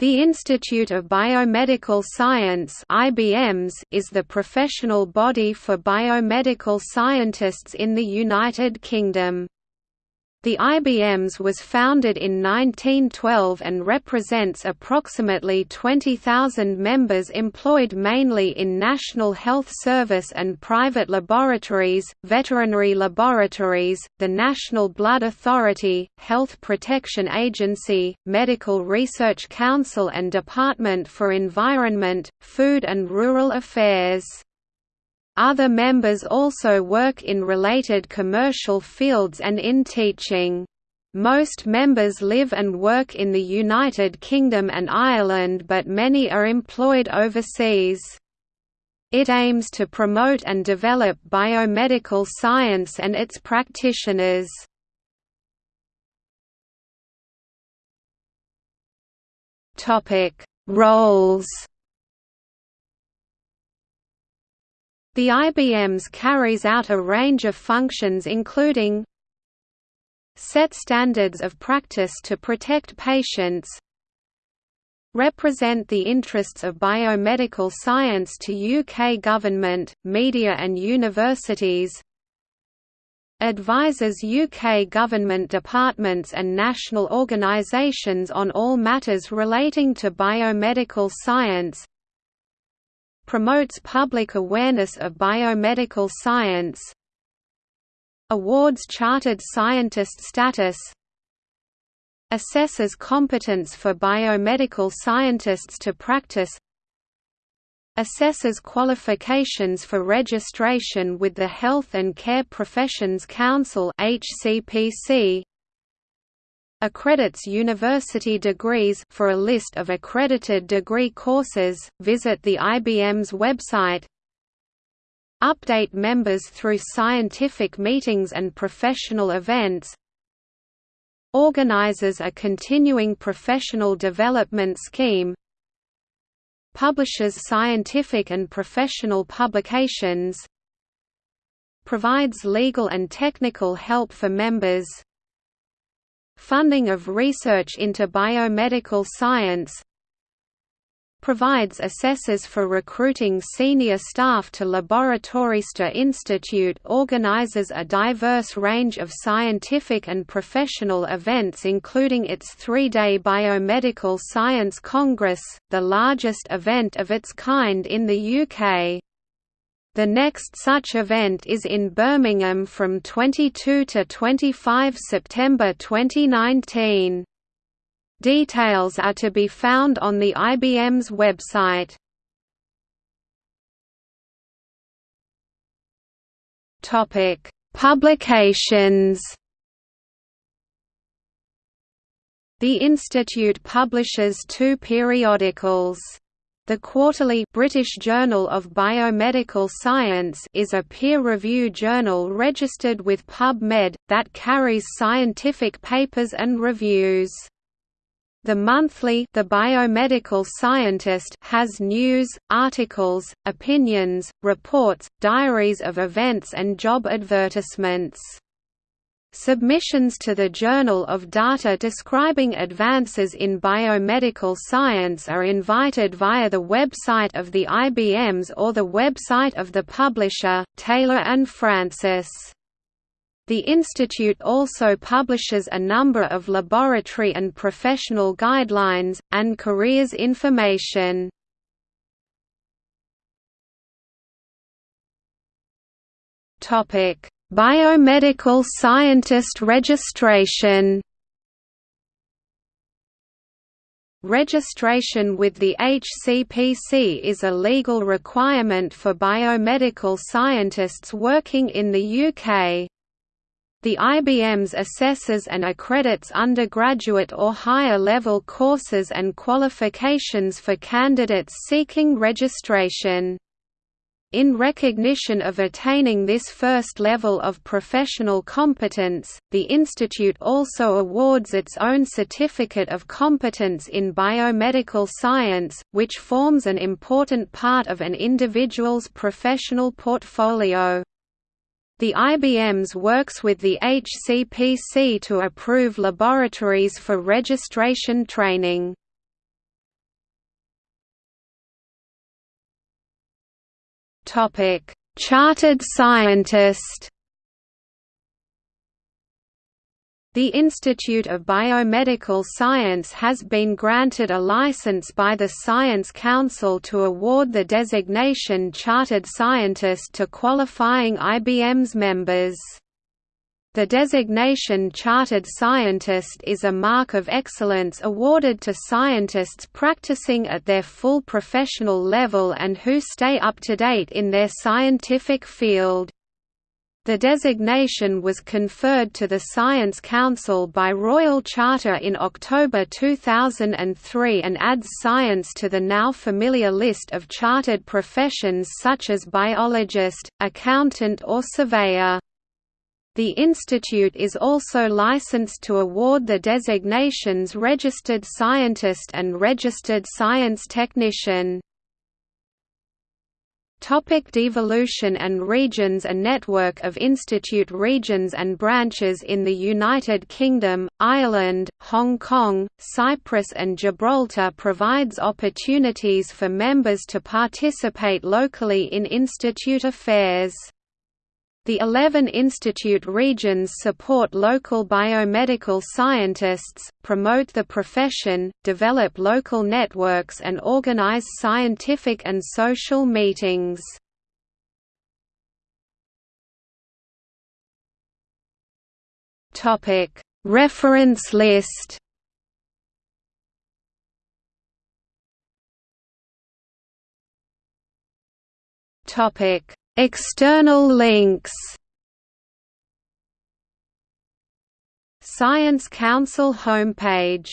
The Institute of Biomedical Science (IBMS) is the professional body for biomedical scientists in the United Kingdom. The IBMS was founded in 1912 and represents approximately 20,000 members employed mainly in National Health Service and private laboratories, veterinary laboratories, the National Blood Authority, Health Protection Agency, Medical Research Council and Department for Environment, Food and Rural Affairs. Other members also work in related commercial fields and in teaching. Most members live and work in the United Kingdom and Ireland but many are employed overseas. It aims to promote and develop biomedical science and its practitioners. Roles The IBMS carries out a range of functions including set standards of practice to protect patients represent the interests of biomedical science to UK government, media and universities advises UK government departments and national organisations on all matters relating to biomedical science promotes public awareness of biomedical science awards chartered scientist status assesses competence for biomedical scientists to practice assesses qualifications for registration with the Health and Care Professions Council HCPC accredits university degrees for a list of accredited degree courses, visit the IBMS website Update members through scientific meetings and professional events Organizes a continuing professional development scheme Publishes scientific and professional publications Provides legal and technical help for members Funding of research into biomedical science provides assessors for recruiting senior staff to Laboratorista Institute organizes a diverse range of scientific and professional events including its three-day Biomedical Science Congress, the largest event of its kind in the UK. The next such event is in Birmingham from 22 to 25 September 2019. Details are to be found on the IBMS website. Topic: Publications. The institute publishes two periodicals. The quarterly British Journal of Biomedical Science is a peer-review journal registered with PubMed, that carries scientific papers and reviews. The monthly The Biomedical Scientist has news, articles, opinions, reports, diaries of events and job advertisements. Submissions to the Journal of Data describing advances in biomedical science are invited via the website of the IBMS or the website of the publisher, Taylor and Francis. The institute also publishes a number of laboratory and professional guidelines, and careers information. Topic Biomedical scientist registration Registration with the HCPC is a legal requirement for biomedical scientists working in the UK. The IBMS assesses and accredits undergraduate or higher level courses and qualifications for candidates seeking registration. In recognition of attaining this first level of professional competence, the institute also awards its own Certificate of Competence in Biomedical Science, which forms an important part of an individual's professional portfolio. The IBMS works with the HCPC to approve laboratories for registration training. Chartered scientist The Institute of Biomedical Science has been granted a license by the Science Council to award the designation Chartered Scientist to qualifying IBMS members. The designation Chartered Scientist is a mark of excellence awarded to scientists practicing at their full professional level and who stay up to date in their scientific field. The designation was conferred to the Science Council by Royal Charter in October 2003 and adds science to the now familiar list of chartered professions such as biologist, accountant or surveyor. The institute is also licensed to award the designations Registered Scientist and Registered Science Technician. Topic devolution and regions A network of institute regions and branches in the United Kingdom, Ireland, Hong Kong, Cyprus and Gibraltar provides opportunities for members to participate locally in institute affairs. The 11 institute regions support local biomedical scientists, promote the profession, develop local networks and organize scientific and social meetings. Reference list Topic External links. Science Council homepage